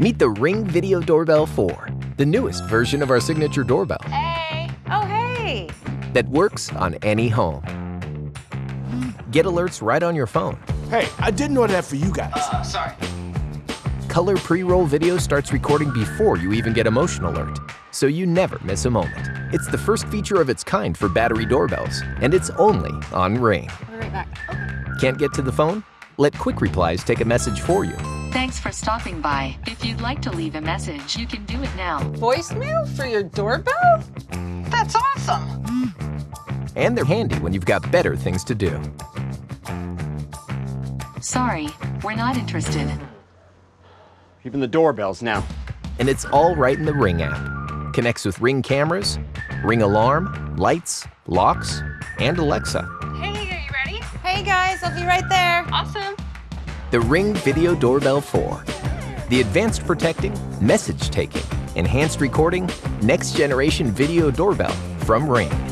Meet the Ring Video Doorbell 4, the newest version of our signature doorbell Hey! Oh, hey! that works on any home. Get alerts right on your phone. Hey, I didn't order that for you guys. Uh, sorry. Color pre-roll video starts recording before you even get a motion alert, so you never miss a moment. It's the first feature of its kind for battery doorbells, and it's only on Ring. I'll be right back. Okay. Can't get to the phone? Let Quick Replies take a message for you. Thanks for stopping by. If you'd like to leave a message, you can do it now. Voicemail for your doorbell? That's awesome. And they're handy when you've got better things to do. Sorry, we're not interested. Even the doorbells now. And it's all right in the Ring app. Connects with Ring cameras, Ring alarm, lights, locks, and Alexa. Hey, are you ready? Hey, guys, I'll be right there. Awesome. The Ring Video Doorbell 4. The advanced protecting, message taking, enhanced recording, next generation video doorbell from Ring.